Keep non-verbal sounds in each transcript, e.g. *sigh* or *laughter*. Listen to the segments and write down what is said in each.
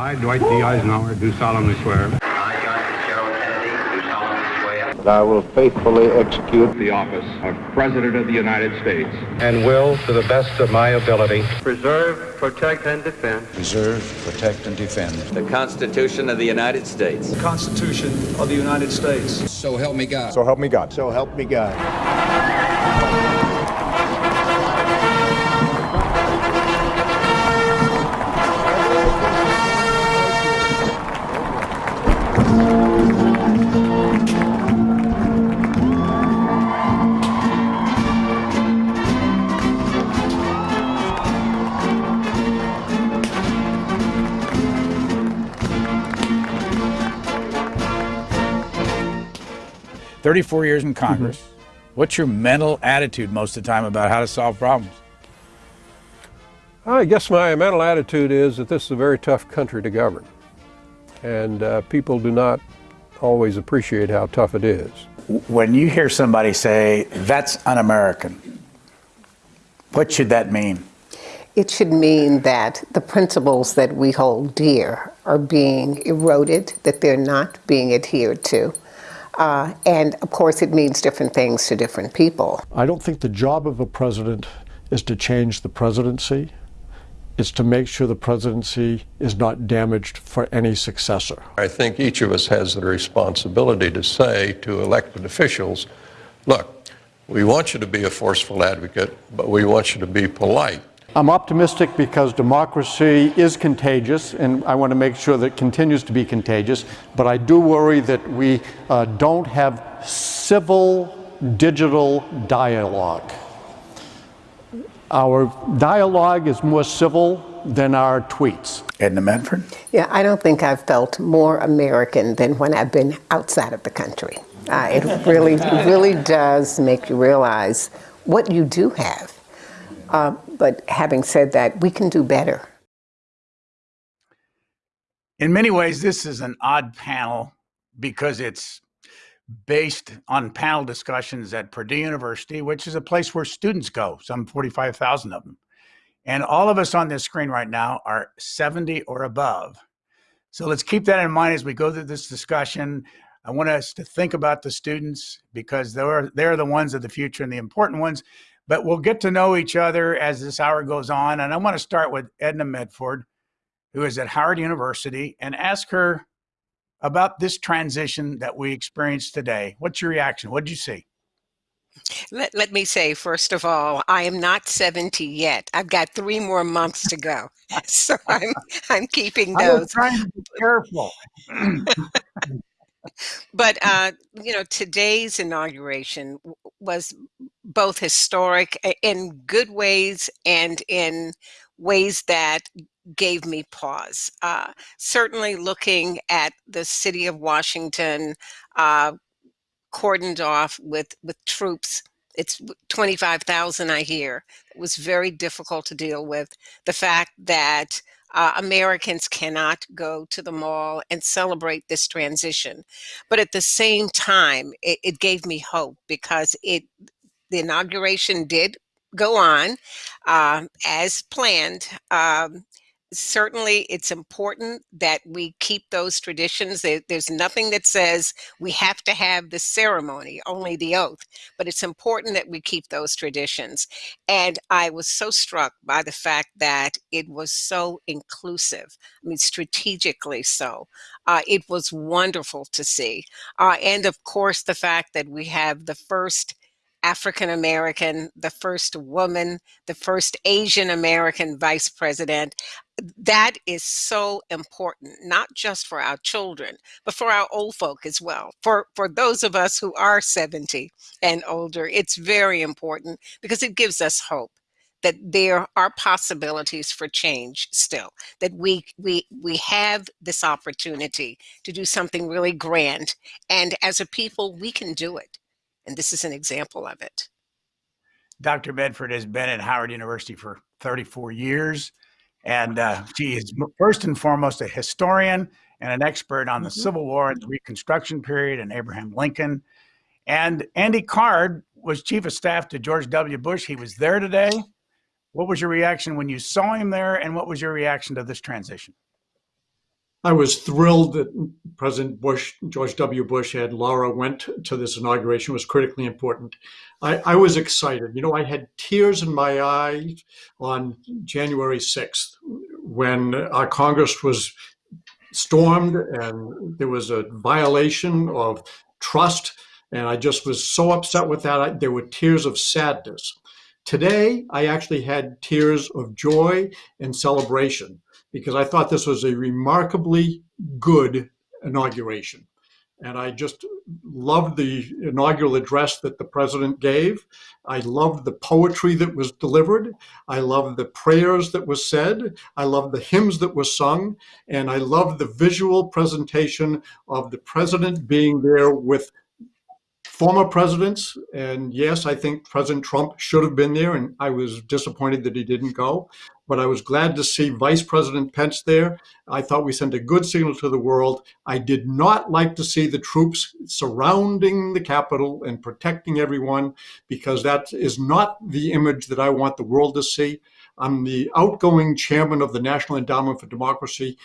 I, Dwight D. Eisenhower, do solemnly swear. I, John Fitzgerald Kennedy, do solemnly swear. That I will faithfully execute The office of President of the United States. and will, to the best of my ability, preserve, protect, and defend Preserve, protect, and defend. The Constitution of the United States. the Constitution of the United States. So help me God. So help me God. So help me God. 34 years in Congress. What's your mental attitude most of the time about how to solve problems? I guess my mental attitude is that this is a very tough country to govern. And uh, people do not always appreciate how tough it is. When you hear somebody say, that's un American, what should that mean? It should mean that the principles that we hold dear are being eroded, that they're not being adhered to. Uh, and of course, it means different things to different people. I don't think the job of a president is to change the presidency. It's to make sure the presidency is not damaged for any successor. I think each of us has the responsibility to say to elected officials, look, we want you to be a forceful advocate, but we want you to be polite. I'm optimistic because democracy is contagious, and I want to make sure that it continues to be contagious. But I do worry that we uh, don't have civil digital dialogue. Our dialogue is more civil than our tweets. Edna Medford? Yeah, I don't think I've felt more American than when I've been outside of the country. Uh, it really, really does make you realize what you do have. Uh, but having said that, we can do better. In many ways, this is an odd panel because it's based on panel discussions at Purdue University, which is a place where students go, some 45,000 of them. And all of us on this screen right now are 70 or above. So let's keep that in mind as we go through this discussion. I want us to think about the students because they're, they're the ones of the future and the important ones. But we'll get to know each other as this hour goes on. And I want to start with Edna Medford, who is at Howard University, and ask her about this transition that we experienced today. What's your reaction? What did you see? Let, let me say, first of all, I am not 70 yet. I've got three more months to go. *laughs* So I'm, I'm keeping those. I was those. trying to be careful. *laughs* *clears throat* But, uh, you know, today's inauguration was both historic in good ways and in ways that gave me pause. Uh, certainly looking at the city of Washington uh, cordoned off with, with troops. It's w- 25,000, I hear. It was very difficult to deal with. The fact that uh, Americans cannot go to the mall and celebrate this transition. But at the same time, it, it gave me hope because it the inauguration did go on um, as planned. Um, certainly, it's important that we keep those traditions. There, there's nothing that says we have to have the ceremony, only the oath. But it's important that we keep those traditions. And I was so struck by the fact that it was so inclusive. I mean, strategically so. Uh, it was wonderful to see. Uh, and of course, the fact that we have the first African American, the first woman, the first Asian American vice president. That is so important, not just for our children, but for our old folk as well. For, for those of us who are 70 and older, it's very important because it gives us hope that there are possibilities for change still that we we we have this opportunity to do something really grand and as a people we can do it and this is an example of it. Dr. Medford has been at Howard University for 34 years, and uh, she is first and foremost a historian and an expert on the Mhm. Civil War and the Reconstruction period and Abraham Lincoln. And Andy Card was chief of staff to George W. Bush. He was there today. What was your reaction when you saw him there, and what was your reaction to this transition? I was thrilled that President Bush, George W. Bush, and Laura went to this inauguration. It was critically important. I, I was excited. You know, I had tears in my eyes on January 6th when our Congress was stormed and there was a violation of trust. And I just was so upset with that. I, there were tears of sadness. Today, I actually had tears of joy and celebration because I thought this was a remarkably good inauguration. And I just loved the inaugural address that the president gave. I loved the poetry that was delivered. I loved the prayers that was said. I loved the hymns that were sung. And I loved the visual presentation of the president being there with former presidents. And yes, I think President Trump should have been there. And I was disappointed that he didn't go but I was glad to see Vice President Pence there. I thought we sent a good signal to the world. I did not like to see the troops surrounding the Capitol and protecting everyone because that is not the image that I want the world to see. I'm the outgoing chairman of the National Endowment for Democracy.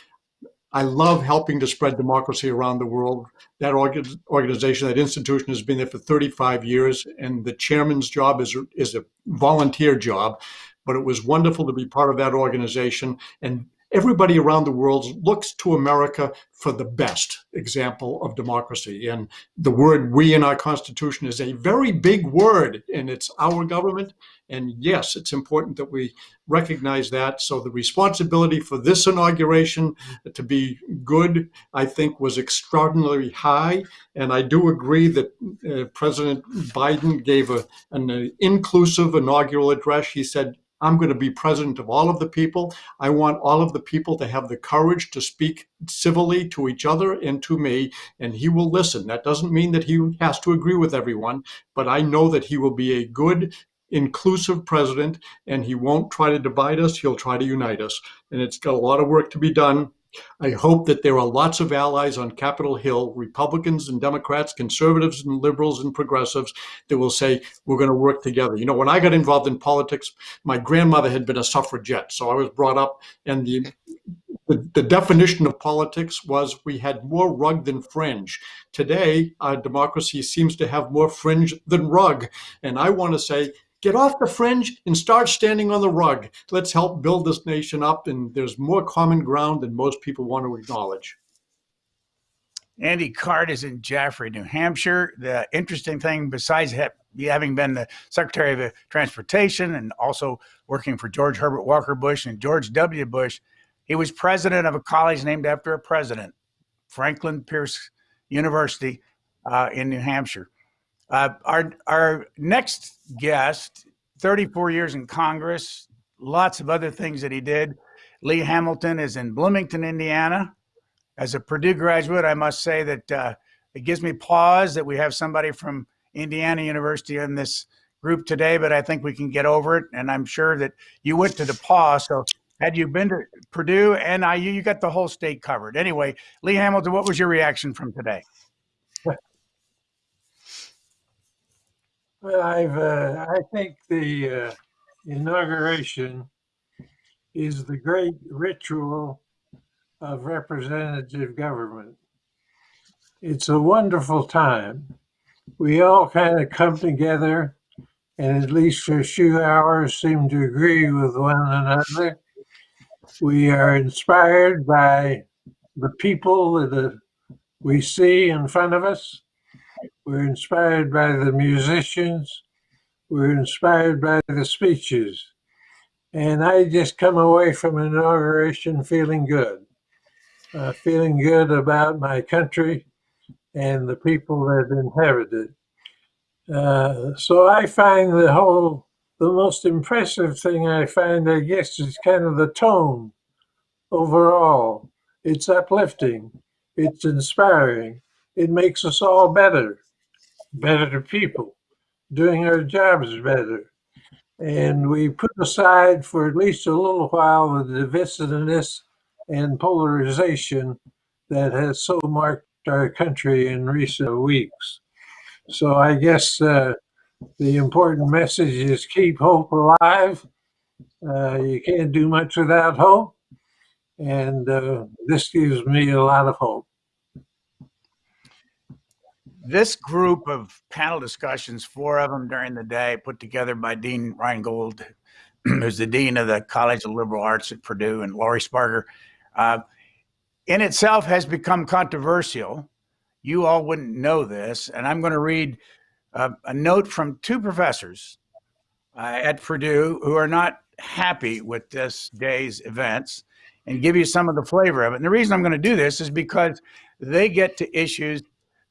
I love helping to spread democracy around the world. That organization, that institution has been there for 35 years, and the chairman's job is, is a volunteer job but it was wonderful to be part of that organization. And everybody around the world looks to America for the best example of democracy. And the word we in our Constitution is a very big word, and it's our government. And yes, it's important that we recognize that. So the responsibility for this inauguration to be good, I think, was extraordinarily high. And I do agree that uh, President Biden gave a, an uh, inclusive inaugural address. He said, I'm going to be president of all of the people. I want all of the people to have the courage to speak civilly to each other and to me, and he will listen. That doesn't mean that he has to agree with everyone, but I know that he will be a good, inclusive president, and he won't try to divide us. He'll try to unite us. And it's got a lot of work to be done. I hope that there are lots of allies on Capitol Hill, Republicans and Democrats, conservatives and liberals and progressives, that will say, we're going to work together. You know, when I got involved in politics, my grandmother had been a suffragette. So I was brought up, and the, the, the definition of politics was we had more rug than fringe. Today, our democracy seems to have more fringe than rug. And I want to say, get off the fringe and start standing on the rug. Let's help build this nation up. And there's more common ground than most people want to acknowledge. Andy Card is in Jaffrey, New Hampshire. The interesting thing, besides having been the Secretary of Transportation and also working for George Herbert Walker Bush and George W. Bush, he was president of a college named after a president, Franklin Pierce University uh, in New Hampshire. Uh, our, our next guest, 34 years in Congress, lots of other things that he did. Lee Hamilton is in Bloomington, Indiana. As a Purdue graduate, I must say that uh, it gives me pause that we have somebody from Indiana University in this group today, but I think we can get over it. And I'm sure that you went to DePauw. So had you been to Purdue and IU, you got the whole state covered. Anyway, Lee Hamilton, what was your reaction from today? Well, I've, uh, I think the uh, inauguration is the great ritual of representative government. It's a wonderful time. We all kind of come together and at least for a few hours seem to agree with one another. We are inspired by the people that we see in front of us. We're inspired by the musicians. We're inspired by the speeches. And I just come away from an inauguration feeling good, uh, feeling good about my country and the people that inhabit it. Uh, so I find the whole, the most impressive thing I find, I guess, is kind of the tone overall. It's uplifting. It's inspiring. It makes us all better better people, doing our jobs better. And we put aside for at least a little while the divisiveness and polarization that has so marked our country in recent weeks. So I guess uh, the important message is keep hope alive. Uh, you can't do much without hope. And uh, this gives me a lot of hope. This group of panel discussions, four of them during the day, put together by Dean Reingold, *clears throat* who's the dean of the College of Liberal Arts at Purdue, and Laurie Sparger, uh, in itself has become controversial. You all wouldn't know this, and I'm going to read uh, a note from two professors uh, at Purdue who are not happy with this day's events and give you some of the flavor of it. And the reason I'm going to do this is because they get to issues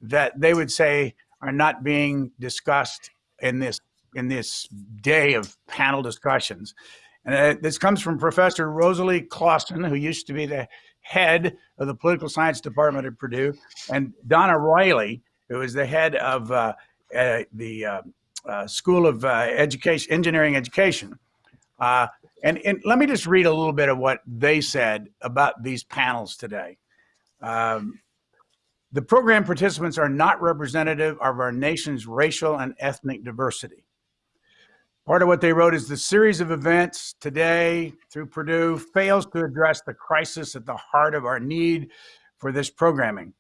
that they would say are not being discussed in this in this day of panel discussions. And uh, this comes from Professor Rosalee Clawson, who used to be the head of the political science department at Purdue, and Donna Riley, who is the head of uh, uh, the uh, uh, School of Education, Engineering Education. And, and let me just read a little bit of what they said about these panels today. Um, the program participants are not representative of our nation's racial and ethnic diversity. Part of what they wrote is the series of events today through Purdue fails to address the crisis at the heart of our need for this programming.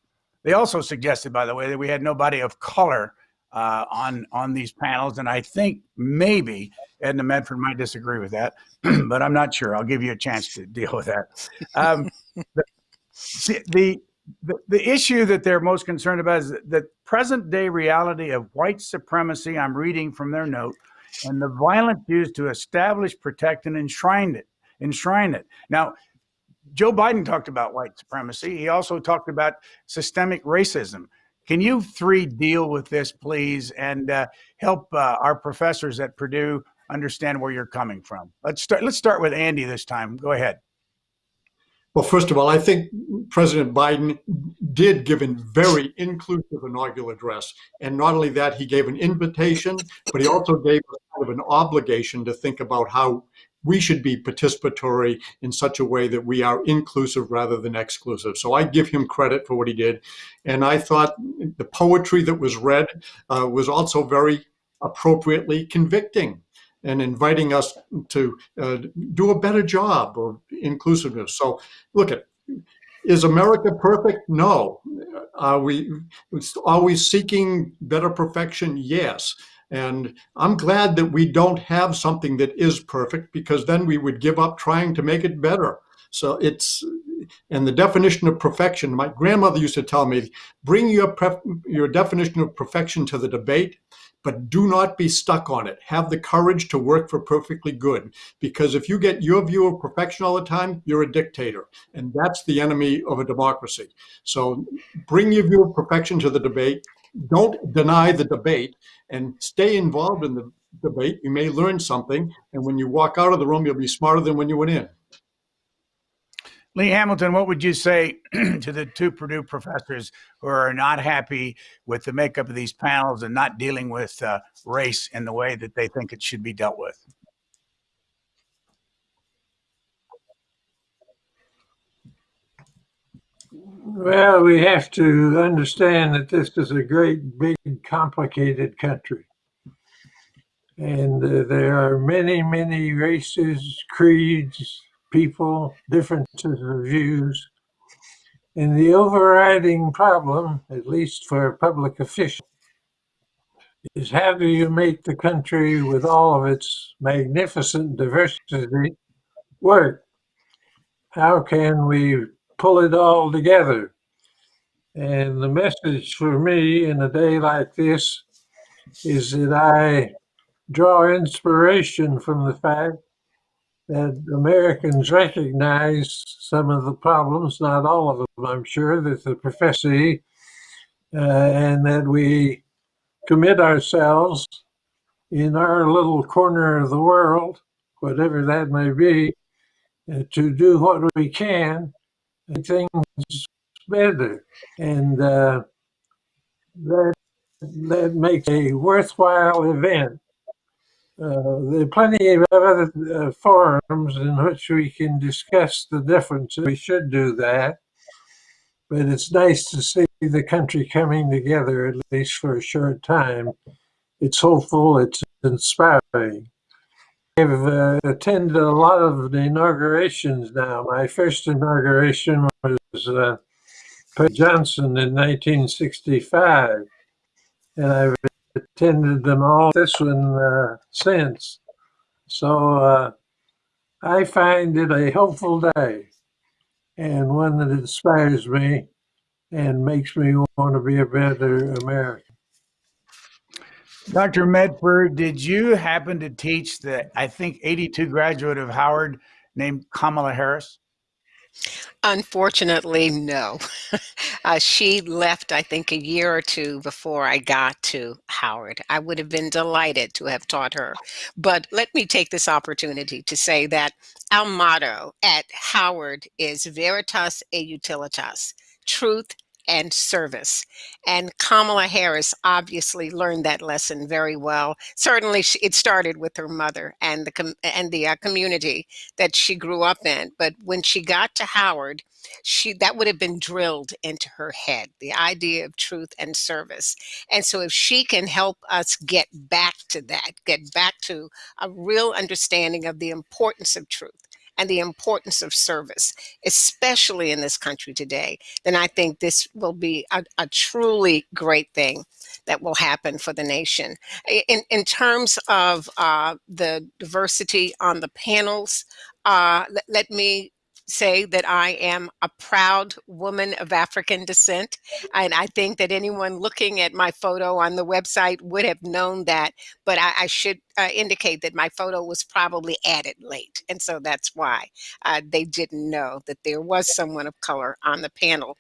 They also suggested, by the way, that we had nobody of color uh, on on these panels, and I think maybe Edna Medford might disagree with that, *clears throat* but I'm not sure. I'll give you a chance to deal with that. Um, *laughs* the, the, the the issue that they're most concerned about is the present day reality of white supremacy. I'm reading from their note, and the violence used to establish, protect, and enshrine it. Enshrine it. Now, Joe Biden talked about white supremacy. He also talked about systemic racism. Can you three deal with this, please, and uh, help uh, our professors at Purdue understand where you're coming from? Let's start. Let's start with Andy this time. Go ahead. Well, first of all, I think President Biden did give a very inclusive inaugural address. And not only that, he gave an invitation, but he also gave kind of an obligation to think about how we should be participatory in such a way that we are inclusive rather than exclusive. So I give him credit for what he did. And I thought the poetry that was read uh, was also very appropriately convicting and inviting us to uh, do a better job of inclusiveness. So look at, is America perfect? No. Are we always seeking better perfection? Yes. And I'm glad that we don't have something that is perfect because then we would give up trying to make it better. So it's, and the definition of perfection, my grandmother used to tell me, bring your, your definition of perfection to the debate but do not be stuck on it. Have the courage to work for perfectly good. Because if you get your view of perfection all the time, you're a dictator. And that's the enemy of a democracy. So bring your view of perfection to the debate. Don't deny the debate and stay involved in the debate. You may learn something. And when you walk out of the room, you'll be smarter than when you went in. Lee Hamilton, what would you say *clears throat* to the two Purdue professors who are not happy with the makeup of these panels and not dealing with uh, race in the way that they think it should be dealt with? Well, we have to understand that this is a great, big, complicated country. And uh, there are many, many races, creeds, people, differences of views. And the overriding problem, at least for public official, is how do you make the country with all of its magnificent diversity work? How can we pull it all together? And the message for me in a day like this is that I draw inspiration from the fact that Americans recognize some of the problems, not all of them, I'm sure, that the professor, uh, and that we commit ourselves in our little corner of the world, whatever that may be, uh, to do what we can to things better. And uh, that, that makes a worthwhile event. Uh, there are plenty of other uh, forums in which we can discuss the differences. We should do that. But it's nice to see the country coming together, at least for a short time. It's hopeful, it's inspiring. I've uh, attended a lot of the inaugurations now. My first inauguration was uh, Johnson in 1965, and I've attended them all this one uh, since. So uh, I find it a hopeful day and one that inspires me and makes me want to be a better American. Dr. Medford, did you happen to teach the, I think, 82 graduate of Howard named Kamala Harris? Unfortunately, no. *laughs* uh, she left, I think, a year or two before I got to Howard. I would have been delighted to have taught her. But let me take this opportunity to say that our motto at Howard is Veritas e Utilitas, truth and service. And Kamala Harris obviously learned that lesson very well. Certainly, she, it started with her mother and the and the uh, community that she grew up in. But when she got to Howard, she that would have been drilled into her head the idea of truth and service and so if she can help us get back to that get back to a real understanding of the importance of truth and the importance of service, especially in this country today, then I think this will be a, a truly great thing that will happen for the nation. In, in terms of uh, the diversity on the panels, uh, let, let me say that I am a proud woman of African descent. And I think that anyone looking at my photo on the website would have known that. But I, I should uh, indicate that my photo was probably added late. And so that's why uh, they didn't know that there was someone of color on the panel.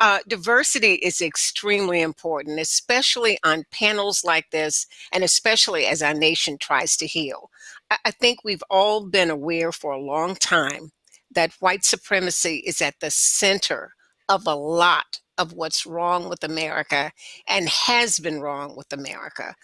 Uh, diversity is extremely important, especially on panels like this, and especially as our nation tries to heal. I, I think we've all been aware for a long time that white supremacy is at the center of a lot of what's wrong with America and has been wrong with America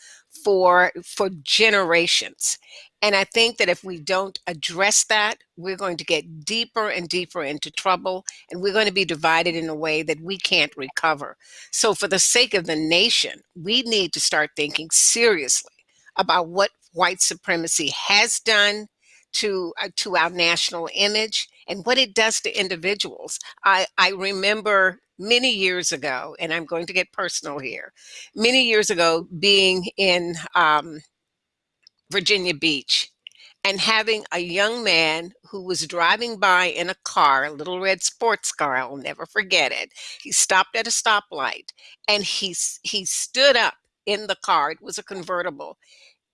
for for generations. And I think that if we don't address that, we're going to get deeper and deeper into trouble and we're going to be divided in a way that we can't recover. So for the sake of the nation, we need to start thinking seriously about what white supremacy has done to uh, to our national image and what it does to individuals. I, I remember many years ago, and I'm going to get personal here, many years ago being in um, Virginia Beach and having a young man who was driving by in a car, a little red sports car, I'll never forget it. He stopped at a stoplight and he, he stood up in the car, it was a convertible,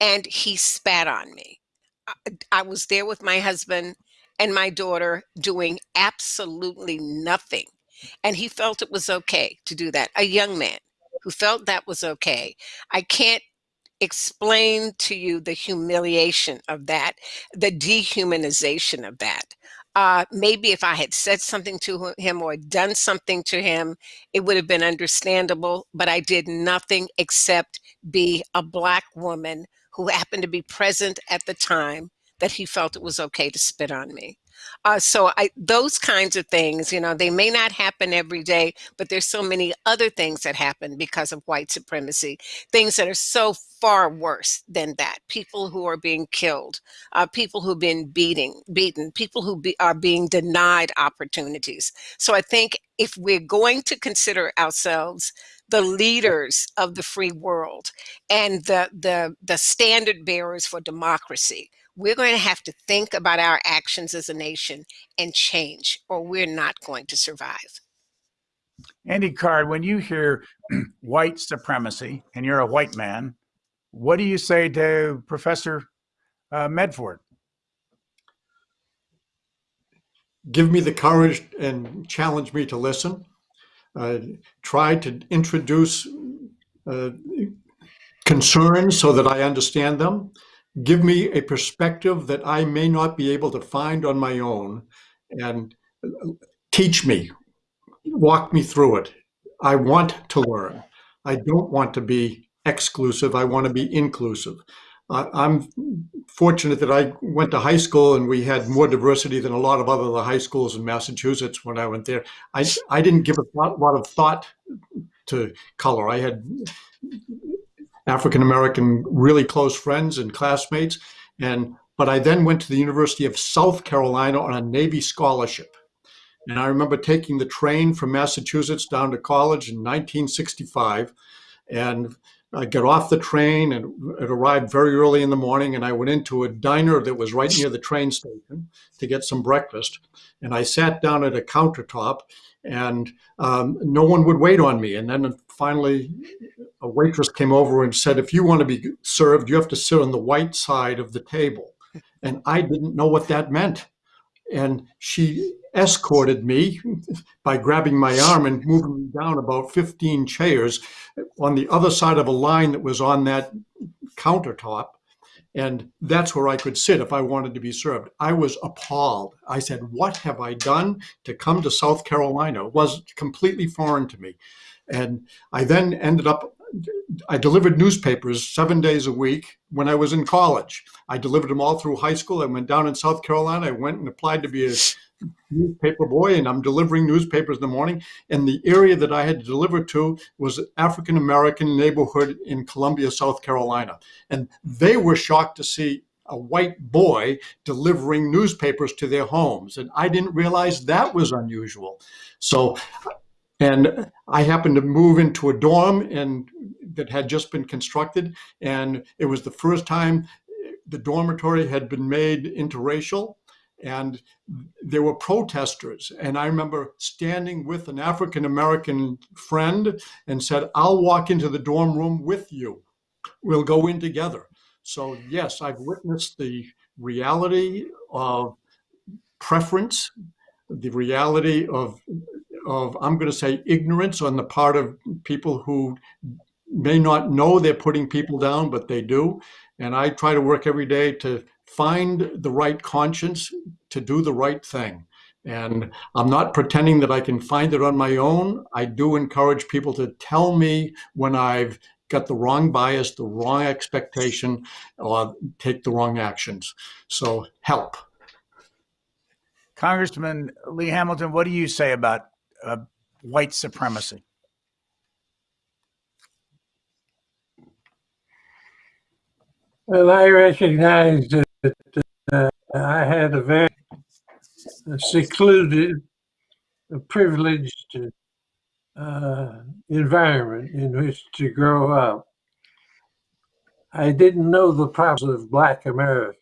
and he spat on me. I, I was there with my husband and my daughter doing absolutely nothing. And he felt it was okay to do that. A young man who felt that was okay. I can't explain to you the humiliation of that, the dehumanization of that. Uh, maybe if I had said something to him or done something to him, it would have been understandable, but I did nothing except be a Black woman who happened to be present at the time that he felt it was okay to spit on me. Uh, so I, those kinds of things, you know, they may not happen every day, but there's so many other things that happen because of white supremacy, things that are so far worse than that. People who are being killed, uh, people who've been beating, beaten, people who be, are being denied opportunities. So I think if we're going to consider ourselves the leaders of the free world and the, the, the standard bearers for democracy, we're going to have to think about our actions as a nation and change, or we're not going to survive. Andy Card, when you hear *clears throat* white supremacy and you're a white man, what do you say to Professor uh, Medford? Give me the courage and challenge me to listen. Uh, try to introduce uh, concerns so that I understand them give me a perspective that I may not be able to find on my own and teach me, walk me through it. I want to learn. I don't want to be exclusive. I want to be inclusive. Uh, I'm fortunate that I went to high school and we had more diversity than a lot of other high schools in Massachusetts when I went there. I, I didn't give a lot of thought to color. I had African American really close friends and classmates. And but I then went to the University of South Carolina on a Navy scholarship. And I remember taking the train from Massachusetts down to college in 1965. And I got off the train and it arrived very early in the morning. And I went into a diner that was right near the train station to get some breakfast. And I sat down at a countertop and um, no one would wait on me. And then finally, a waitress came over and said, If you want to be served, you have to sit on the white side of the table. And I didn't know what that meant. And she escorted me *laughs* by grabbing my arm and moving me down about 15 chairs on the other side of a line that was on that countertop. And that's where I could sit if I wanted to be served. I was appalled. I said, What have I done to come to South Carolina? It was completely foreign to me. And I then ended up, I delivered newspapers seven days a week when I was in college. I delivered them all through high school. I went down in South Carolina. I went and applied to be a newspaper boy, and I'm delivering newspapers in the morning. And the area that I had to deliver to was an African American neighborhood in Columbia, South Carolina. And they were shocked to see a white boy delivering newspapers to their homes. And I didn't realize that was unusual. So and I happened to move into a dorm and that had just been constructed. And it was the first time the dormitory had been made interracial. And there were protesters. And I remember standing with an African American friend and said, I'll walk into the dorm room with you. We'll go in together. So, yes, I've witnessed the reality of preference, the reality of of, I'm going to say, ignorance on the part of people who may not know they're putting people down, but they do. And I try to work every day to find the right conscience to do the right thing. And I'm not pretending that I can find it on my own. I do encourage people to tell me when I've got the wrong bias, the wrong expectation, or take the wrong actions. So help. Congressman Lee Hamilton, what do you say about uh, white supremacy? Well, I recognize that uh, I had a very secluded, privileged uh, environment in which to grow up. I didn't know the problems of Black America.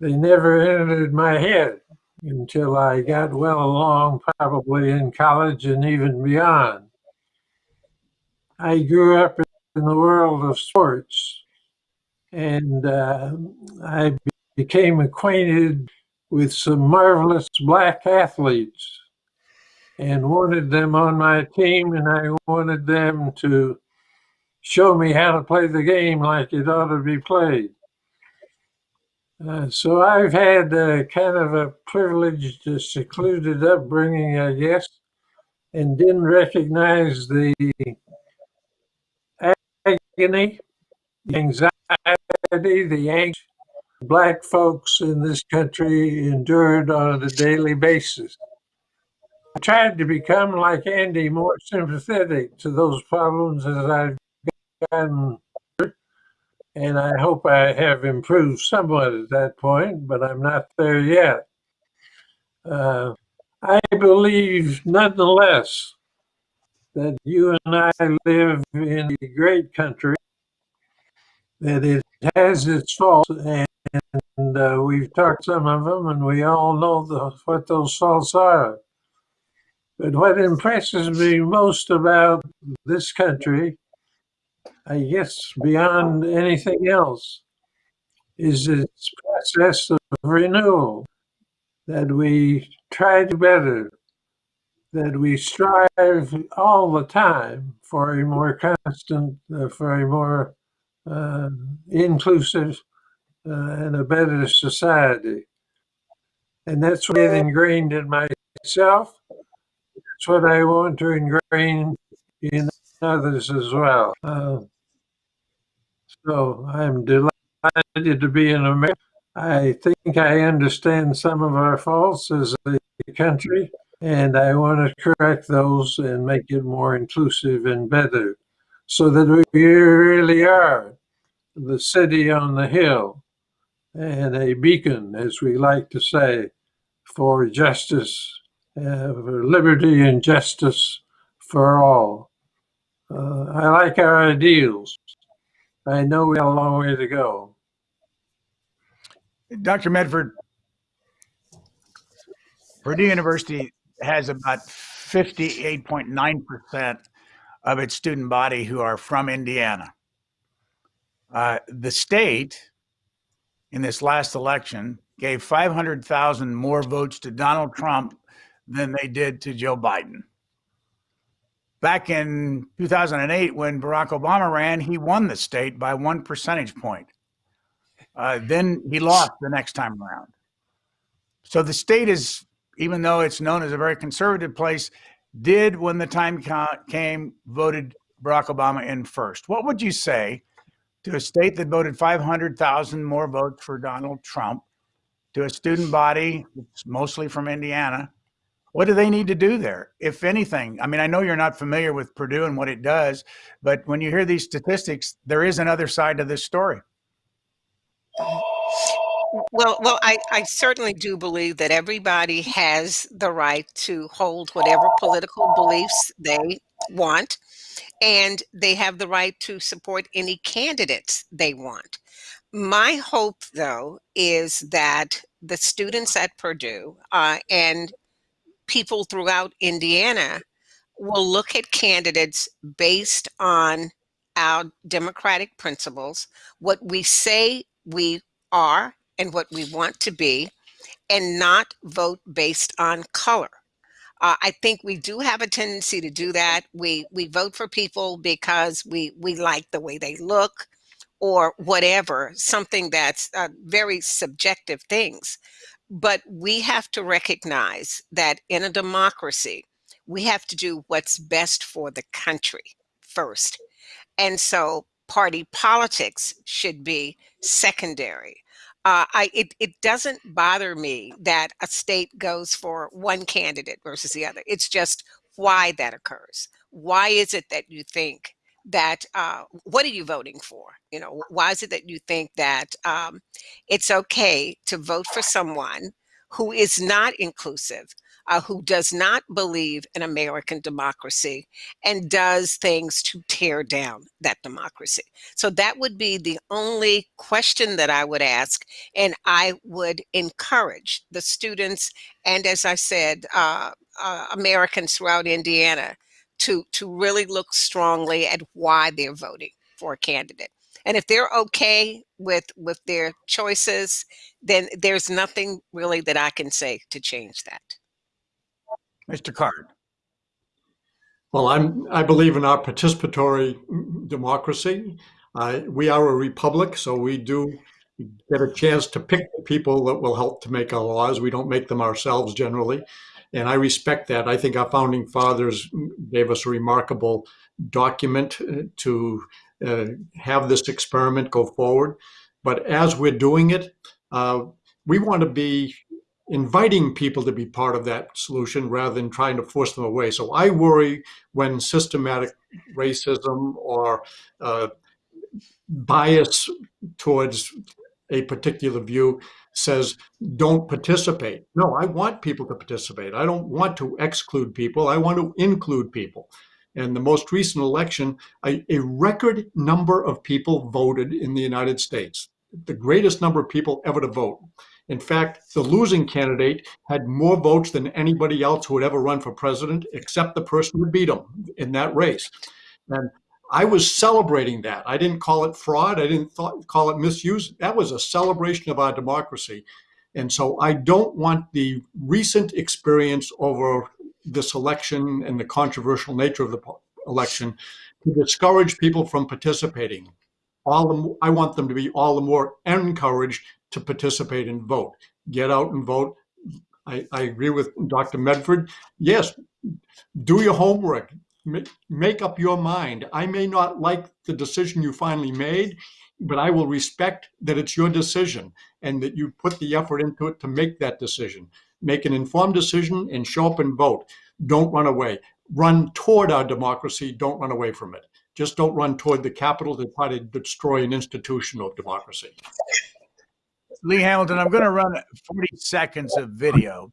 They never entered my head until I got well along, probably in college and even beyond. I grew up in the world of sports and uh, I became acquainted with some marvelous black athletes and wanted them on my team and I wanted them to show me how to play the game like it ought to be played. Uh, so I've had uh, kind of a privileged, secluded upbringing, I guess, and didn't recognize the agony, the anxiety, the angst black folks in this country endured on a daily basis. I tried to become like Andy, more sympathetic to those problems as I've gotten and I hope I have improved somewhat at that point, but I'm not there yet. Uh, I believe, nonetheless, that you and I live in a great country, that it has its faults, and, and uh, we've talked some of them, and we all know the, what those faults are. But what impresses me most about this country I guess beyond anything else, is this process of renewal that we try to better, that we strive all the time for a more constant, uh, for a more uh, inclusive uh, and a better society. And that's what I ingrained in myself. That's what I want to ingrain in others as well. So I'm delighted to be in America. I think I understand some of our faults as a country, and I want to correct those and make it more inclusive and better so that we really are the city on the hill and a beacon, as we like to say, for justice, uh, for liberty and justice for all. Uh, I like our ideals. I know we have a long way to go. Dr. Medford, Purdue University has about 58.9% of its student body who are from Indiana. Uh, the state, in this last election, gave 500,000 more votes to Donald Trump than they did to Joe Biden. Back in 2008, when Barack Obama ran, he won the state by one percentage point. Uh, then he lost the next time around. So the state is, even though it's known as a very conservative place, did when the time came voted Barack Obama in first. What would you say to a state that voted 500,000 more votes for Donald Trump, to a student body mostly from Indiana? What do they need to do there, if anything? I mean, I know you're not familiar with Purdue and what it does, but when you hear these statistics, there is another side to this story. Well, well, I, I certainly do believe that everybody has the right to hold whatever political beliefs they want, and they have the right to support any candidates they want. My hope, though, is that the students at Purdue uh, and people throughout Indiana will look at candidates based on our democratic principles, what we say we are and what we want to be, and not vote based on color. Uh, I think we do have a tendency to do that. We we vote for people because we we like the way they look, or whatever, something that's uh, very subjective things. But we have to recognize that in a democracy, we have to do what's best for the country first. And so party politics should be secondary. Uh, I, it, it doesn't bother me that a state goes for one candidate versus the other. It's just why that occurs. Why is it that you think that, uh, what are you voting for? You know, why is it that you think that um, it's okay to vote for someone who is not inclusive, uh, who does not believe in American democracy and does things to tear down that democracy. So that would be the only question that I would ask. And I would encourage the students and, as I said, uh, uh, Americans throughout Indiana to, to really look strongly at why they're voting for a candidate. And if they're okay with with their choices, then there's nothing really that I can say to change that. Mr. Card. Well, I'm, I believe in our participatory democracy. Uh, we are a republic, so we do get a chance to pick the people that will help to make our laws. We don't make them ourselves generally. And I respect that. I think our founding fathers gave us a remarkable document uh, to uh, have this experiment go forward. But as we're doing it, uh, we want to be inviting people to be part of that solution rather than trying to force them away. So I worry when systematic racism or uh, bias towards a particular view says don't participate. No, I want people to participate. I don't want to exclude people. I want to include people. And the most recent election, a, a record number of people voted in the United States, the greatest number of people ever to vote. In fact, the losing candidate had more votes than anybody else who would ever run for president, except the person who beat him in that race. And I was celebrating that. I didn't call it fraud. I didn't thought, call it misuse. That was a celebration of our democracy. And so I don't want the recent experience over this election and the controversial nature of the election to discourage people from participating. All the, I want them to be all the more encouraged to participate and vote. Get out and vote. I, I agree with Dr. Medford. Yes, do your homework. Make up your mind. I may not like the decision you finally made, but I will respect that it's your decision and that you put the effort into it to make that decision. Make an informed decision and show up and vote. Don't run away. Run toward our democracy. Don't run away from it. Just don't run toward the Capitol to try to destroy an institution of democracy. Lee Hamilton, I'm going to run 40 seconds of video.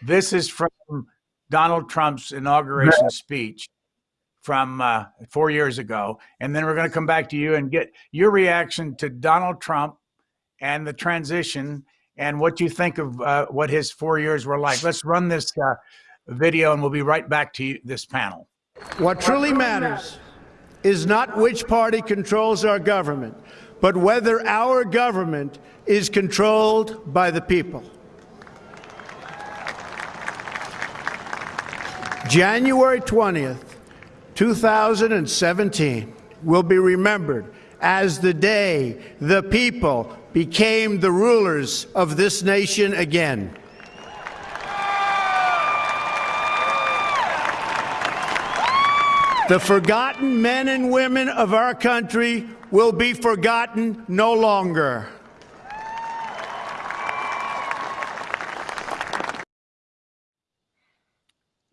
This is from Donald Trump's inauguration speech from uh, four years ago. And then we're going to come back to you and get your reaction to Donald Trump and the transition and what you think of uh, what his four years were like. Let's run this uh, video and we'll be right back to you, this panel. What truly matters is not which party controls our government, but whether our government is controlled by the people. January 20th, 2017 will be remembered as the day the people became the rulers of this nation again. The forgotten men and women of our country will be forgotten no longer.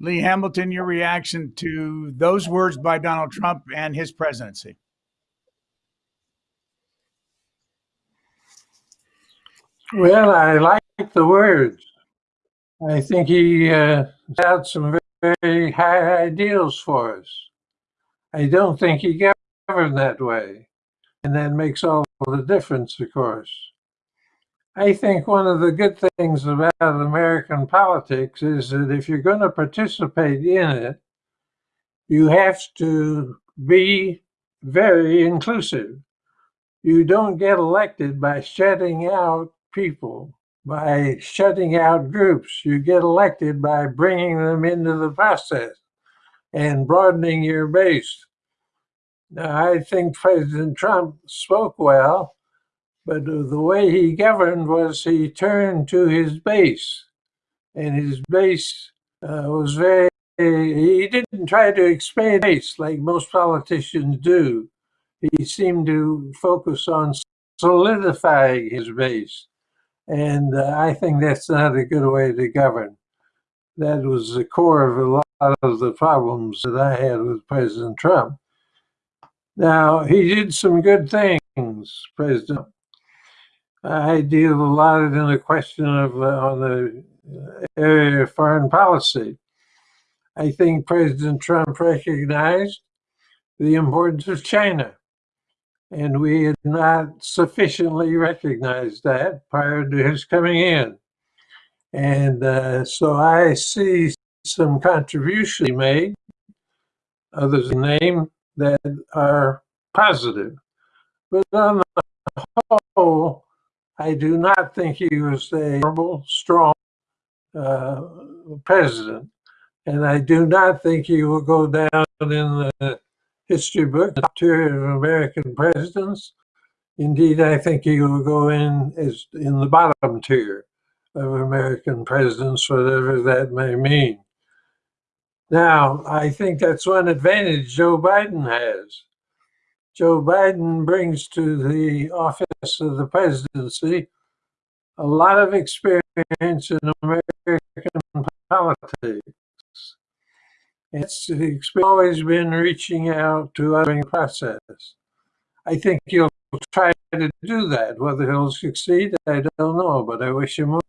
Lee Hamilton, your reaction to those words by Donald Trump and his presidency. Well, I like the words. I think he uh, had some very, very high ideals for us. I don't think he governed that way. And that makes all the difference, of course. I think one of the good things about American politics is that if you're going to participate in it, you have to be very inclusive. You don't get elected by shutting out people, by shutting out groups. You get elected by bringing them into the process and broadening your base. Now, I think President Trump spoke well, but the way he governed was he turned to his base, and his base uh, was very, he didn't try to expand base like most politicians do. He seemed to focus on solidifying his base. And uh, I think that's not a good way to govern. That was the core of a lot of the problems that I had with President Trump. Now, he did some good things, President. I deal a lot in the question of uh, on the area of foreign policy. I think President Trump recognized the importance of China. And we had not sufficiently recognized that prior to his coming in. And uh, so I see some contribution he made, others name, that are positive. But on the whole, I do not think he was a horrible, strong uh, president. And I do not think he will go down in the history book, top tier of American presidents. Indeed, I think he will go in as in the bottom tier of American presidents, whatever that may mean. Now, I think that's one advantage Joe Biden has. Joe Biden brings to the office of the presidency a lot of experience in American politics. It's always been reaching out to other process. I think he'll try to do that. Whether he'll succeed, I don't know, but I wish him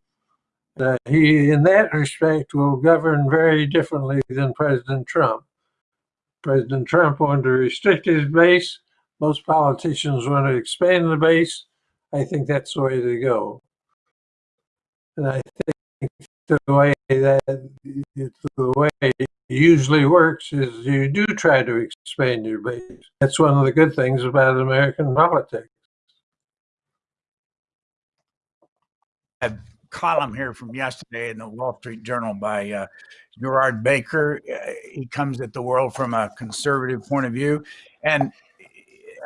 that uh, he, in that respect, will govern very differently than President Trump. President Trump wanted to restrict his base. Most politicians want to expand the base. I think that's the way to go. And I think the way that the way it usually works is you do try to expand your base. That's one of the good things about American politics. A column here from yesterday in the Wall Street Journal by uh, Gerard Baker. Uh, he comes at the world from a conservative point of view. And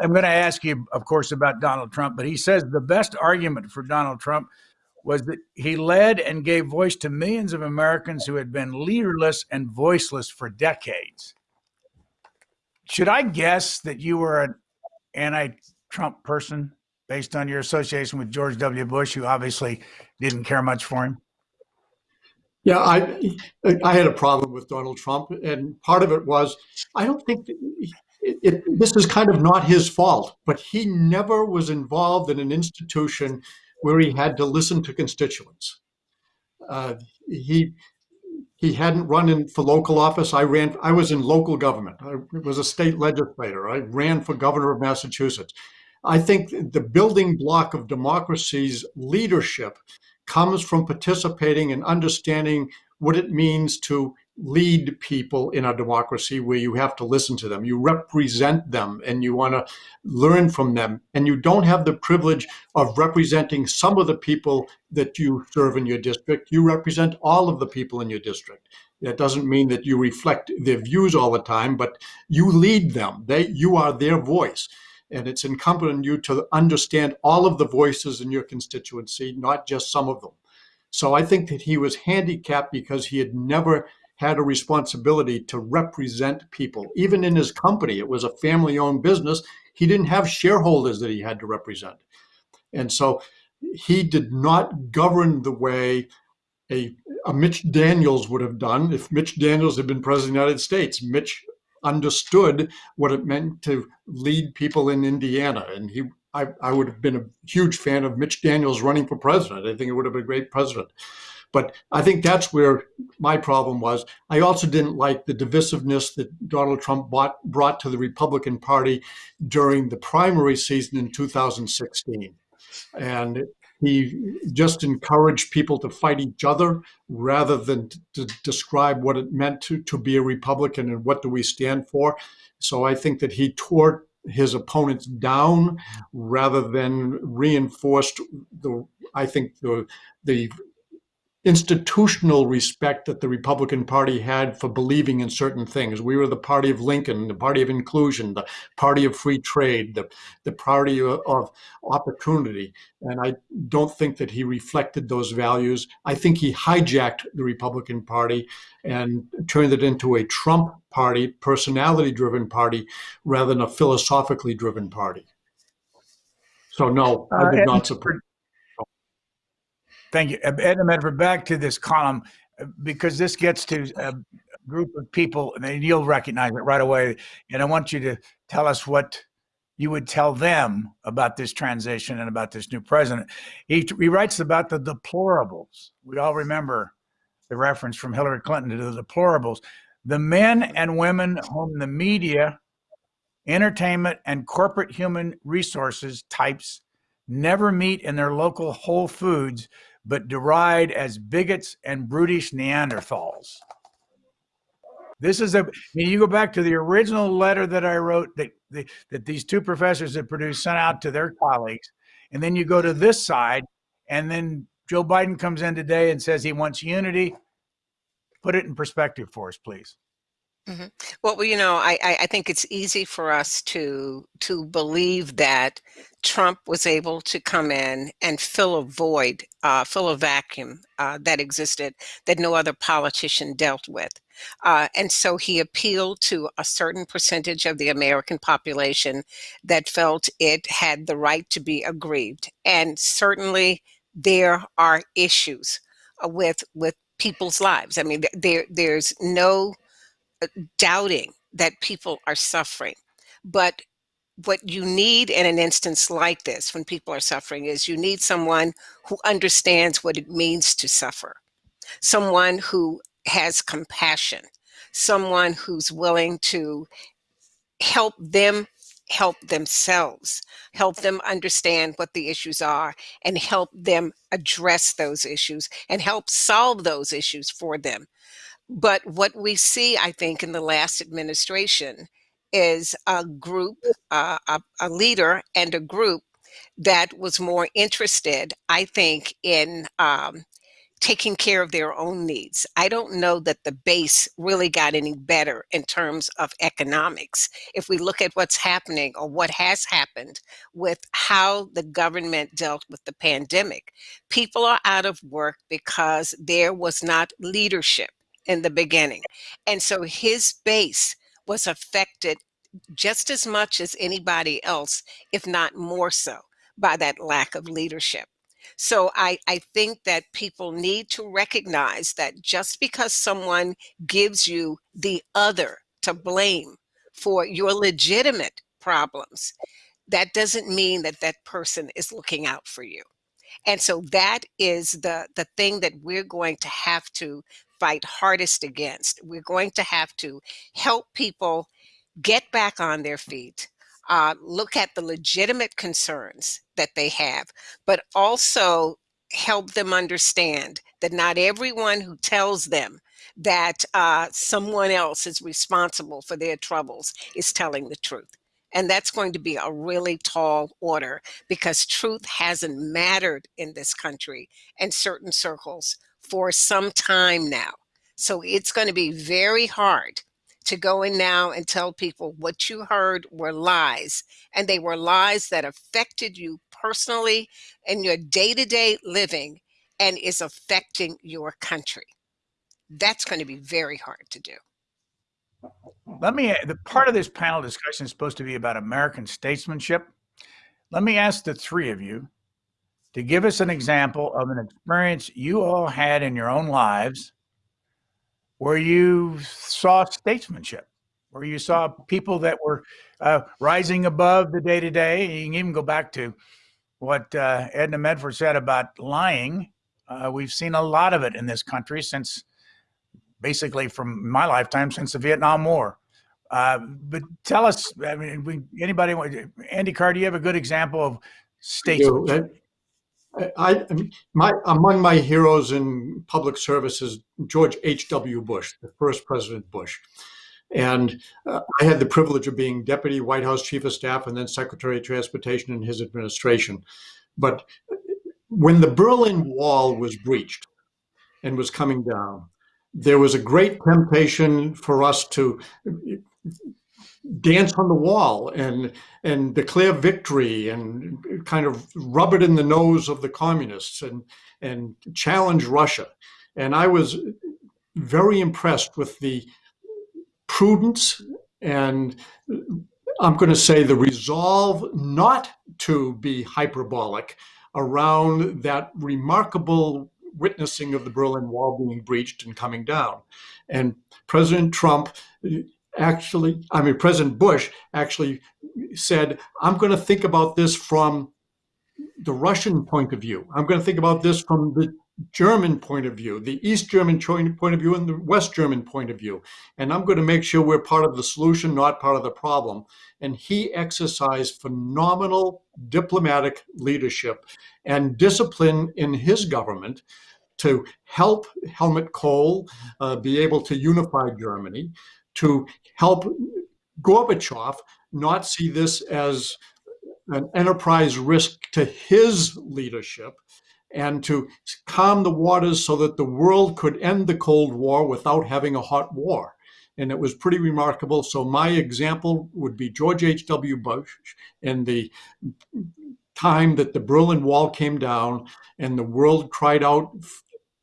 I'm going to ask you, of course, about Donald Trump, but he says the best argument for Donald Trump was that he led and gave voice to millions of Americans who had been leaderless and voiceless for decades. Should I guess that you were an anti Trump person based on your association with George W. Bush, who obviously didn't care much for him? Yeah, I I had a problem with Donald Trump, and part of it was I don't think it, this is kind of not his fault, but he never was involved in an institution where he had to listen to constituents. Uh, he he hadn't run in for local office. I ran. I was in local government. I was a state legislator. I ran for governor of Massachusetts. I think the building block of democracy's leadership comes from participating and understanding what it means to lead people in a democracy where you have to listen to them. You represent them and you want to learn from them. And you don't have the privilege of representing some of the people that you serve in your district. You represent all of the people in your district. That doesn't mean that you reflect their views all the time, but you lead them. They, you are their voice. And it's incumbent on you to understand all of the voices in your constituency, not just some of them. So I think that he was handicapped because he had never had a responsibility to represent people. Even in his company, it was a family owned business. He didn't have shareholders that he had to represent. And so he did not govern the way a, a Mitch Daniels would have done if Mitch Daniels had been president of the United States. Mitch understood what it meant to lead people in Indiana. And he, I, I would have been a huge fan of Mitch Daniels running for president. I think it would have been a great president. But I think that's where my problem was. I also didn't like the divisiveness that Donald Trump bought, brought to the Republican Party during the primary season in 2016. And he just encouraged people to fight each other rather than to describe what it meant to, to be a Republican and what do we stand for. So I think that he tore his opponents down rather than reinforced the I think the the institutional respect that the Republican Party had for believing in certain things. We were the party of Lincoln, the party of inclusion, the party of free trade, the, the party of, of opportunity. And I don't think that he reflected those values. I think he hijacked the Republican Party and turned it into a Trump party, personality driven party, rather than a philosophically driven party. So, no, I would uh, not support. Thank you. Edna Medford, back to this column, uh, because this gets to a group of people, and you'll recognize it right away. And I want you to tell us what you would tell them about this transition and about this new president. He, he writes about the deplorables. We all remember the reference from Hillary Clinton to the deplorables. The men and women whom the media, entertainment, and corporate human resources types never meet in their local Whole Foods but deride as bigots and brutish Neanderthals. This is a, I mean, you go back to the original letter that I wrote that, the, that these two professors had produced sent out to their colleagues. And then you go to this side, and then Joe Biden comes in today and says he wants unity. Put it in perspective for us, please. Mm-hmm. Well, you know, I, I think it's easy for us to to believe that Trump was able to come in and fill a void, uh, fill a vacuum uh, that existed that no other politician dealt with. Uh, and so he appealed to a certain percentage of the American population that felt it had the right to be aggrieved. And certainly there are issues uh, with with people's lives. I mean, there there's no doubting that people are suffering. But what you need in an instance like this, when people are suffering, is you need someone who understands what it means to suffer, someone who has compassion, someone who's willing to help them help themselves, help them understand what the issues are, and help them address those issues and help solve those issues for them. But what we see, I think, in the last administration is a group, uh, a, a leader and a group that was more interested, I think, in um, taking care of their own needs. I don't know that the base really got any better in terms of economics. If we look at what's happening or what has happened with how the government dealt with the pandemic, people are out of work because there was not leadership in the beginning. And so his base was affected just as much as anybody else, if not more so, by that lack of leadership. So I, I think that people need to recognize that just because someone gives you the other to blame for your legitimate problems, that doesn't mean that that person is looking out for you. And so that is the, the thing that we're going to have to fight hardest against. We're going to have to help people get back on their feet, uh, look at the legitimate concerns that they have, but also help them understand that not everyone who tells them that uh, someone else is responsible for their troubles is telling the truth. And that's going to be a really tall order because truth hasn't mattered in this country and certain circles for some time now. So it's going to be very hard to go in now and tell people what you heard were lies. And they were lies that affected you personally in your day to day living and is affecting your country. That's going to be very hard to do. Let me, eh, the part of this panel discussion is supposed to be about American statesmanship. Let me ask the three of you to give us an example of an experience you all had in your own lives where you saw statesmanship, where you saw people that were uh, rising above the day to day. You can even go back to what uh, Edna Medford said about lying. Uh, we've seen a lot of it in this country since basically from my lifetime since the Vietnam War. Uh, but tell us, I mean, we, anybody, Andy Card, do you have a good example of statesmanship? I, my, among my heroes in public service is George H.W. Bush, the first President Bush. And uh, I had the privilege of being Deputy White House Chief of Staff and then Secretary of Transportation in his administration. But when the Berlin Wall was breached and was coming down, there was a great temptation for us to dance on the wall and and declare victory and kind of rub it in the nose of the communists and and challenge Russia. And I was very impressed with the prudence and I'm going to say the resolve not to be hyperbolic around that remarkable witnessing of the Berlin Wall being breached and coming down. And President Trump actually, I mean, President Bush actually said, I'm going to think about this from the Russian point of view. I'm going to think about this from the German point of view, the East German point of view, and the West German point of view. And I'm going to make sure we're part of the solution, not part of the problem. And he exercised phenomenal diplomatic leadership and discipline in his government to help Helmut Kohl uh, be able to unify Germany, to help Gorbachev not see this as an enterprise risk to his leadership, and to calm the waters so that the world could end the Cold War without having a hot war. And it was pretty remarkable. So my example would be George H.W. Bush and the time that the Berlin Wall came down and the world cried out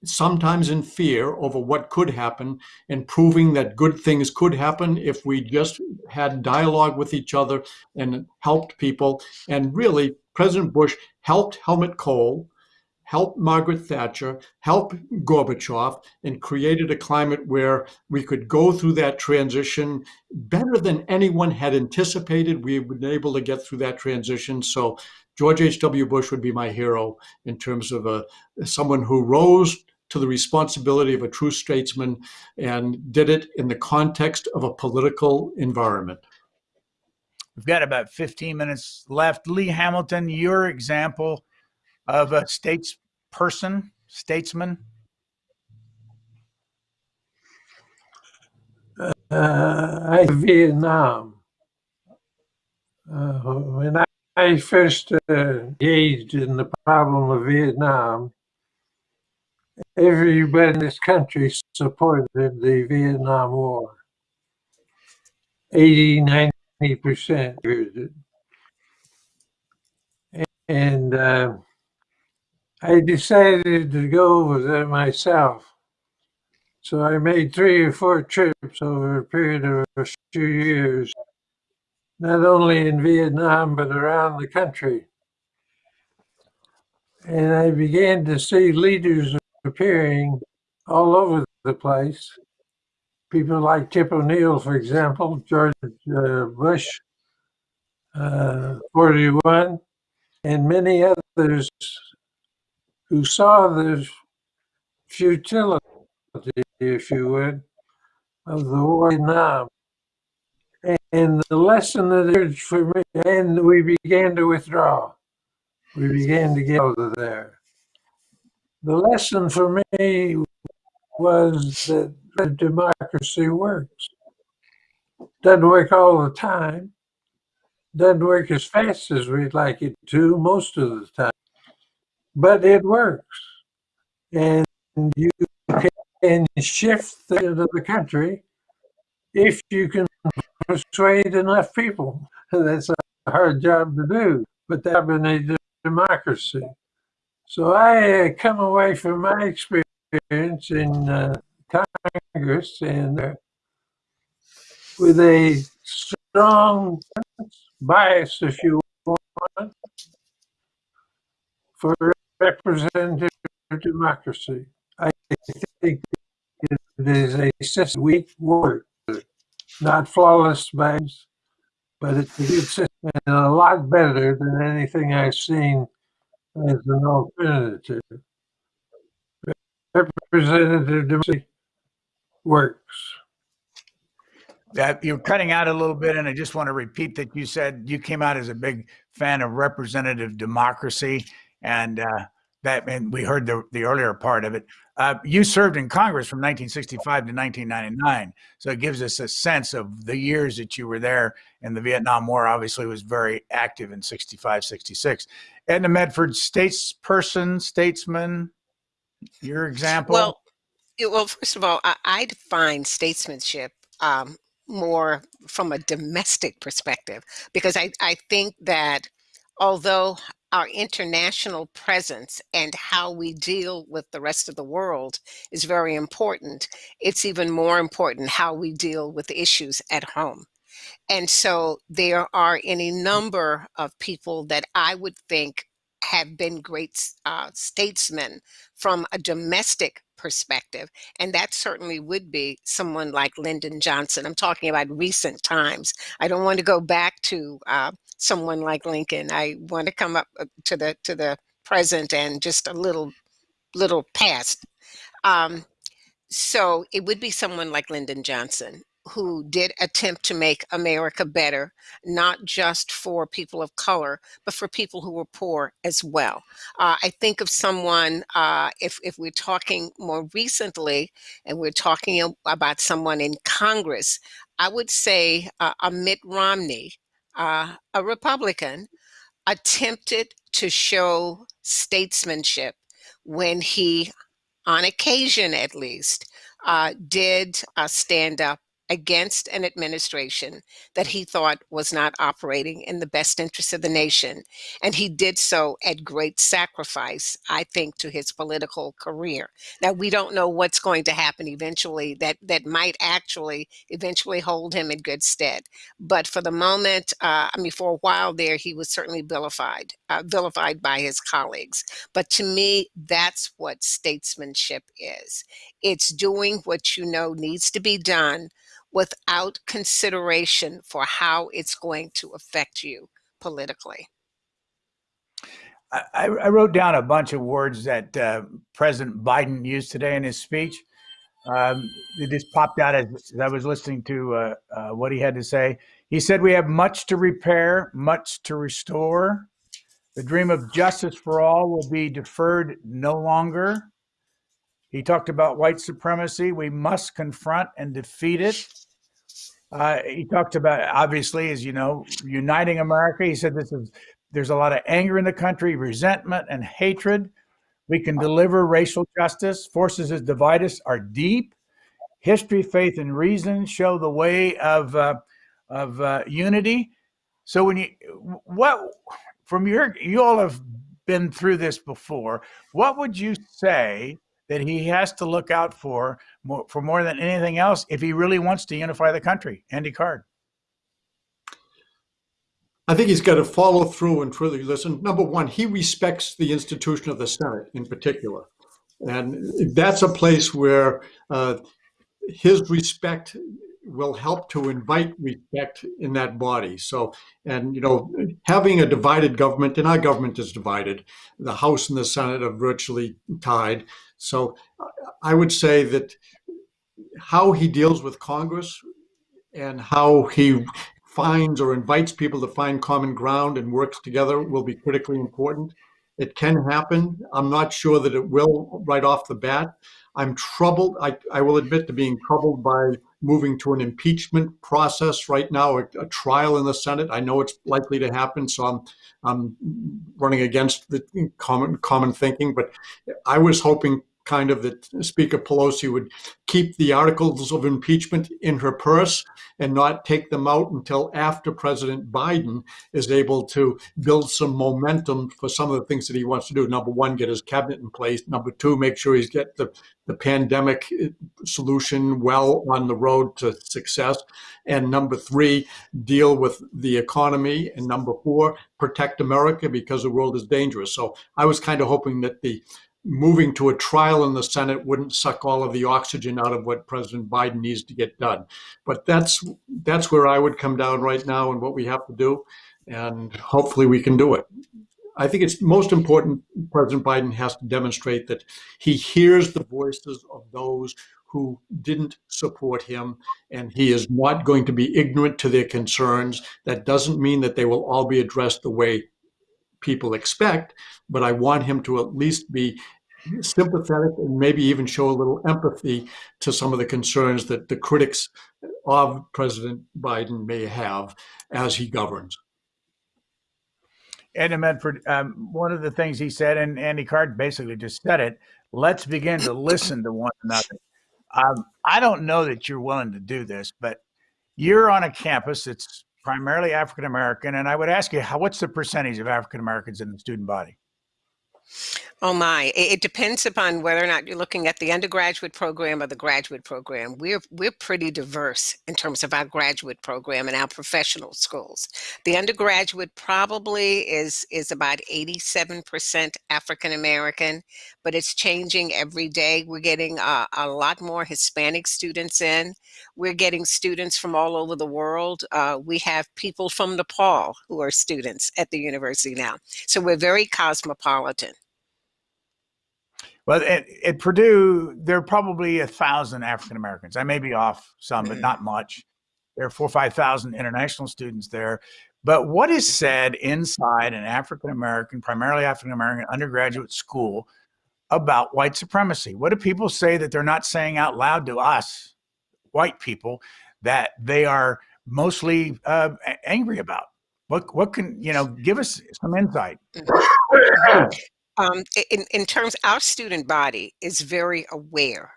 sometimes in fear over what could happen and proving that good things could happen if we just had dialogue with each other and helped people. And really, President Bush helped Helmut Kohl, helped Margaret Thatcher, helped Gorbachev, and created a climate where we could go through that transition better than anyone had anticipated. We've been able to get through that transition. So George H.W. Bush would be my hero in terms of a, someone who rose to the responsibility of a true statesman and did it in the context of a political environment. We've got about 15 minutes left. Lee Hamilton, your example of a statesperson, statesman? Uh, Vietnam. Uh, when I, I first uh, engaged in the problem of Vietnam, everybody in this country supported the Vietnam War. 80, 90% And uh, I decided to go over there myself. So I made three or four trips over a period of a few years, not only in Vietnam, but around the country. And I began to see leaders appearing all over the place. People like Tip O'Neill, for example, George uh, Bush, uh, 41, and many others who saw the futility, if you would, of the war in Vietnam. And the lesson that it for me, and we began to withdraw. We began to get out of there. The lesson for me was that democracy works. Doesn't work all the time. Doesn't work as fast as we'd like it to most of the time. But it works. And you can shift the, the country if you can persuade enough people. *laughs* That's a hard job to do, but that in a democracy. So I uh, come away from my experience in uh, Congress and uh, with a strong bias, if you want, for representative democracy. I think it is a system weak word, not flawless by but it's a good system and a lot better than anything I've seen as an alternative. Representative democracy works. That you're cutting out a little bit, and I just want to repeat that you said you came out as a big fan of representative democracy, and uh, that and we heard the the earlier part of it. Uh, you served in Congress from 1965 to 1999, so it gives us a sense of the years that you were there. And the Vietnam War obviously was very active in 65, 66. Edna Medford, statesperson, statesman, your example. Well, it- well, first of all, I, I define statesmanship um, more from a domestic perspective because I, I think that although our international presence and how we deal with the rest of the world is very important, it's even more important how we deal with issues at home. And so there are any number of people that I would think have been great uh, statesmen from a domestic perspective. And that certainly would be someone like Lyndon Johnson. I'm talking about recent times. I don't want to go back to uh, someone like Lincoln. I want to come up uh, to the to the present and just a little little past. Um, so it would be someone like Lyndon Johnson who did attempt to make America better, not just for people of color, but for people who were poor as well. Uh, I think of someone, uh, if, if we're talking more recently, and we're talking about someone in Congress, I would say uh, a Mitt Romney, uh, a Republican, attempted to show statesmanship when he, on occasion at least, uh, did uh, stand up against an administration that he thought was not operating in the best interest of the nation. And he did so at great sacrifice, I think, to his political career. Now, we don't know what's going to happen eventually that, that might actually eventually hold him in good stead. But for the moment, uh, I mean, for a while there, he was certainly vilified, uh, vilified by his colleagues. But to me, that's what statesmanship is. It's doing what you know needs to be done without consideration for how it's going to affect you politically. I, I wrote down a bunch of words that uh, President Biden used today in his speech. Um, it just popped out as, I was listening to uh, uh, what he had to say. He said, We have much to repair, much to restore. The dream of justice for all will be deferred no longer. He talked about white supremacy. We must confront and defeat it. Uh, he talked about, obviously, as you know, uniting America. He said this is there's a lot of anger in the country, resentment and hatred. We can deliver racial justice. Forces that divide us are deep. History, faith, and reason show the way of uh, of uh, unity. So when you what from your you all have been through this before. What would you say that he has to look out for more, for more than anything else if he really wants to unify the country? Andy Card. I think he's got to follow through and truly listen. Number one, he respects the institution of the Senate in particular. And that's a place where uh, his respect will help to invite respect in that body. So, and you know, having a divided government, and our government is divided. The House and the Senate are virtually tied. So, I would say that how he deals with Congress and how he finds or invites people to find common ground and works together will be critically important. It can happen. I'm not sure that it will right off the bat. I'm troubled. I, I will admit to being troubled by moving to an impeachment process right now, a, a, trial in the Senate. I know it's likely to happen, so I'm I'm running against the common common thinking. But I was hoping kind of that Speaker Pelosi would keep the articles of impeachment in her purse and not take them out until after President Biden is able to build some momentum for some of the things that he wants to do. Number one, get his cabinet in place. Number two, make sure he's get the, the pandemic uh, solution well on the road to success. And number three, deal with the economy. And number four, protect America because the world is dangerous. So I was kind of hoping that the moving to a trial in the Senate wouldn't suck all of the oxygen out of what President Biden needs to get done. But that's that's where I would come down right now and what we have to do, and hopefully we can do it. I think it's most important President Biden has to demonstrate that he hears the voices of those who didn't support him, and he is not going to be ignorant to their concerns. That doesn't mean that they will all be addressed the way people expect, but I want him to at least be sympathetic and maybe even show a little empathy to some of the concerns that the critics of President Biden may have as he governs. Ed Medford, um, one of the things he said, and Andy Card basically just said it, let's begin to listen to one another. Um, I don't know that you're willing to do this, but you're on a campus that's primarily African American. And I would ask you, how, what's the percentage of African Americans in the student body? Oh my, it depends upon whether or not you're looking at the undergraduate program or the graduate program. We're we're pretty diverse in terms of our graduate program and our professional schools. The undergraduate probably is is about 87% African American, but it's changing every day. We're getting a, a, lot more Hispanic students in. We're getting students from all over the world. Uh, we have people from Nepal who are students at the university now. So we're very cosmopolitan. Well, at, at Purdue, there are probably a thousand African Americans. I may be off some, but not much. There are four or 5,000 international students there. But what is said inside an African American, primarily African American undergraduate school about white supremacy? What do people say that they're not saying out loud to us, white people, that they are mostly uh, angry about? What, what can, you know, give us some insight. Um, in, in terms, our student body is very aware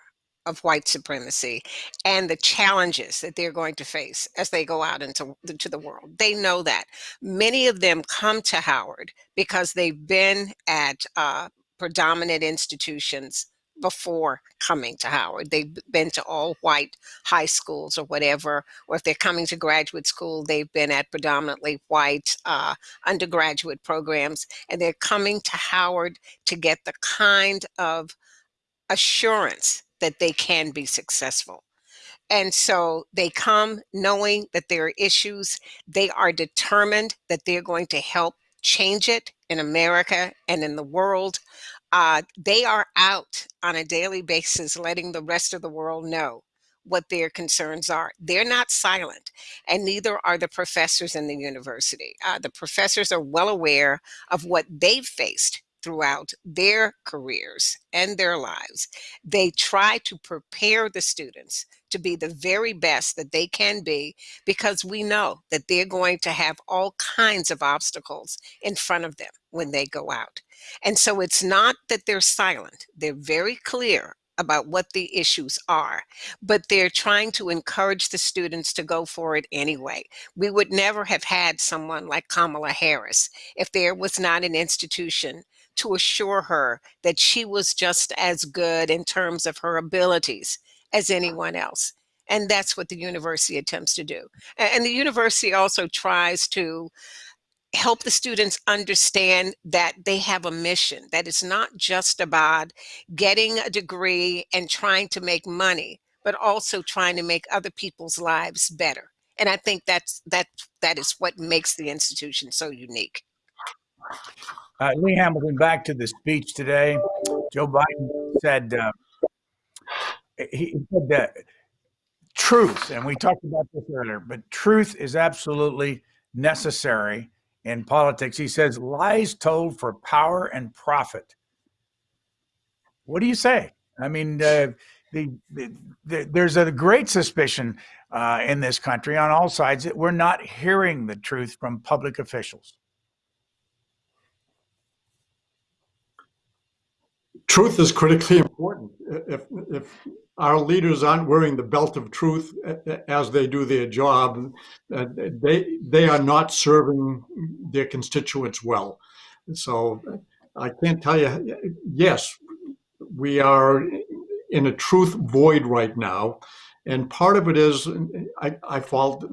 of white supremacy and the challenges that they're going to face as they go out into, into the world. They know that. Many of them come to Howard because they've been at uh, predominant institutions before coming to Howard. They've been to all white high schools or whatever, or if they're coming to graduate school, they've been at predominantly white uh, undergraduate programs, and they're coming to Howard to get the kind of assurance that they can be successful. And so they come knowing that there are issues. They are determined that they're going to help change it in America and in the world. Uh, they are out on a daily basis letting the rest of the world know what their concerns are. They're not silent, and neither are the professors in the university. Uh, the professors are well aware of what they've faced throughout their careers and their lives. They try to prepare the students to be the very best that they can be because we know that they're going to have all kinds of obstacles in front of them when they go out. And so it's not that they're silent, they're very clear about what the issues are, but they're trying to encourage the students to go for it anyway. We would never have had someone like Kamala Harris if there was not an institution to assure her that she was just as good in terms of her abilities as anyone else. And that's what the university attempts to do. And the university also tries to help the students understand that they have a mission, that it's not just about getting a degree and trying to make money, but also trying to make other people's lives better. And I think that's that that is what makes the institution so unique. Uh, Lee Hamilton, back to the speech today. Joe Biden said uh, he said that truth, and we talked about this earlier, but truth is absolutely necessary in politics. He says lies told for power and profit. What do you say? I mean, uh, the, the, the, there's a great suspicion uh, in this country on all sides that we're not hearing the truth from public officials. Truth is critically important. If, if our leaders aren't wearing the belt of truth as they do their job, uh, they they are not serving their constituents well. So I can't tell you. Yes, we are in a truth void right now. And part of it is, I, I fault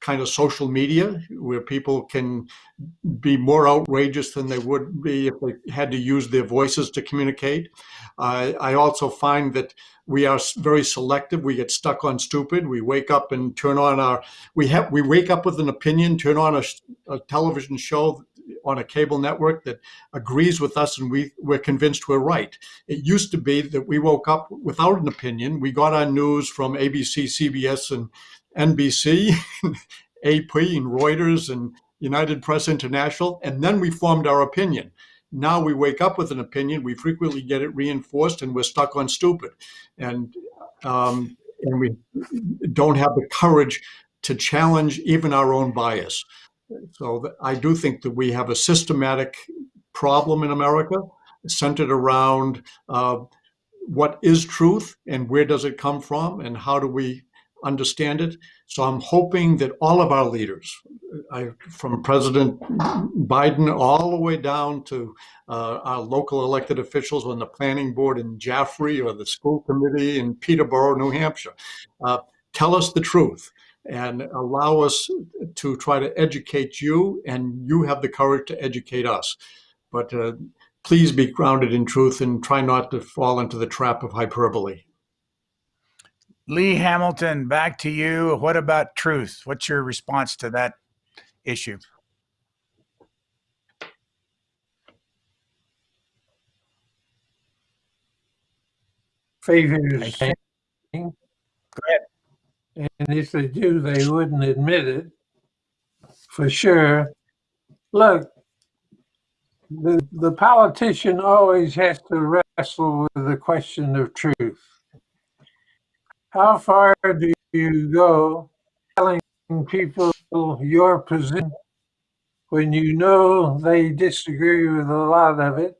kind of social media, where people can be more outrageous than they would be if they had to use their voices to communicate. I also find that we are very selective. We get stuck on stupid. We wake up and turn on our, we have, we wake up with an opinion, turn on a, a television show on a cable network that agrees with us and we, we're convinced we're right. It used to be that we woke up without an opinion. We got our news from ABC, CBS, and NBC, AP, *laughs* and Reuters, and United Press International, and then we formed our opinion. Now we wake up with an opinion, we frequently get it reinforced, and we're stuck on stupid. And, um, and we don't have the courage to challenge even our own bias. So I do think that we have a systematic problem in America centered around uh, what is truth and where does it come from and how do we understand it. So I'm hoping that all of our leaders, I, from President Biden all the way down to uh, our local elected officials on the planning board in Jaffrey or the school committee in Peterborough, New Hampshire, uh, tell us the truth and allow us to try to educate you and you have the courage to educate us. But uh, please be grounded in truth and try not to fall into the trap of hyperbole. Lee Hamilton, back to you. What about truth? What's your response to that issue? Favors. Go ahead. And if they do, they wouldn't admit it for sure. Look, the, the politician always has to wrestle with the question of truth. How far do you go telling people your position when you know they disagree with a lot of it?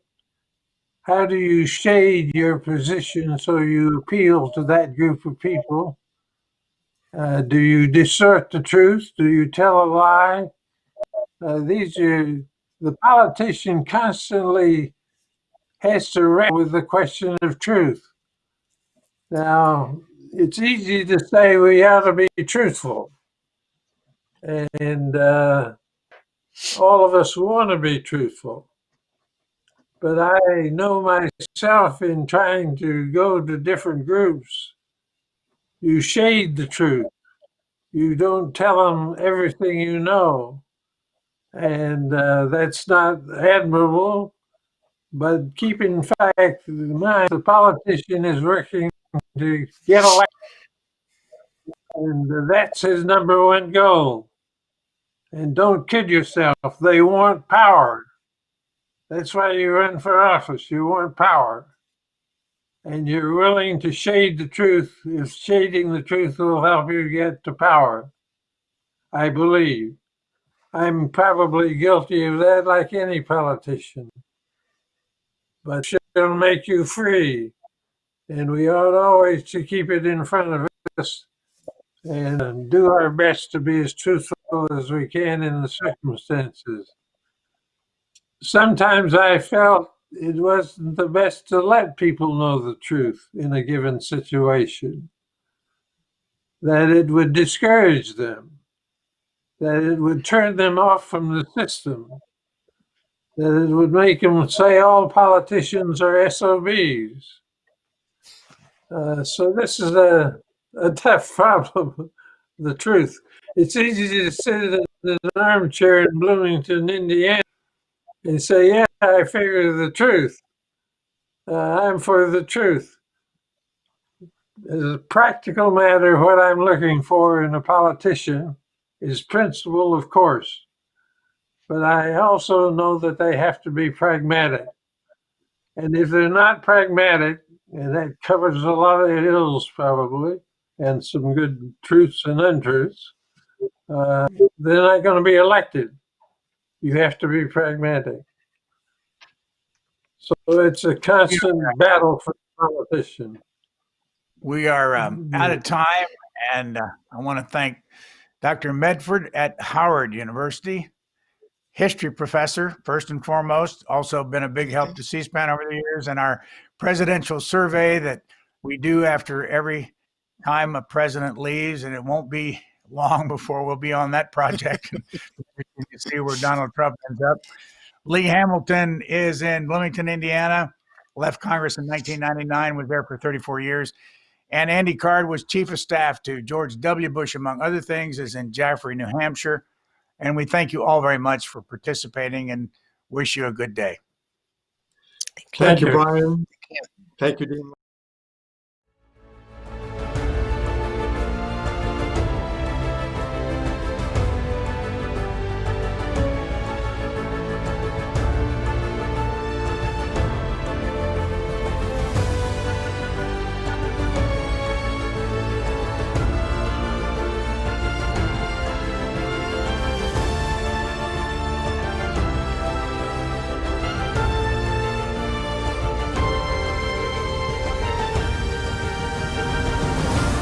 How do you shade your position so you appeal to that group of people? Uh, do you distort the truth? Do you tell a lie? Uh, these are the politician constantly has to wrestle with the question of truth. Now, it's easy to say we ought to be truthful. And uh, all of us want to be truthful. But I know myself in trying to go to different groups you shade the truth. You don't tell them everything you know. And uh, that's not admirable. But keep in fact in mind, the politician is working to get elected. And that's his number one goal. And don't kid yourself, they want power. That's why you run for office, you want power and you're willing to shade the truth, if shading the truth will help you get to power, I believe. I'm probably guilty of that like any politician. But it'll make you free. And we ought always to keep it in front of us and do our best to be as truthful as we can in the circumstances. Sometimes I felt it wasn't the best to let people know the truth in a given situation. That it would discourage them, that it would turn them off from the system, that it would make them say all politicians are SOBs. Uh, so this is a a tough *laughs* problem, the truth. It's easy to sit in an armchair in Bloomington, Indiana, and say, yeah, I figure the truth. Uh, I'm for the truth. As a practical matter, what I'm looking for in a politician is principle, of course. But I also know that they have to be pragmatic. And if they're not pragmatic, and that covers a lot of ills probably, and some good truths and untruths, uh, they're not going to be elected. You have to be pragmatic. So it's a constant battle for the politician. We are um, out of time, and uh, I want to thank Dr. Medford at Howard University, history professor, first and foremost, also been a big help to C-SPAN over the years, and our presidential survey that we do after every time a president leaves, and it won't be long before we'll be on that project. you can see where Donald Trump ends up. Lee Hamilton is in Bloomington, Indiana, left Congress in 1999, was there for 34 years. And Andy Card was chief of staff to George W. Bush, among other things, is in Jaffrey, New Hampshire. And we thank you all very much for participating and wish you a good day. Thank you, Brian. Thank you, Dean.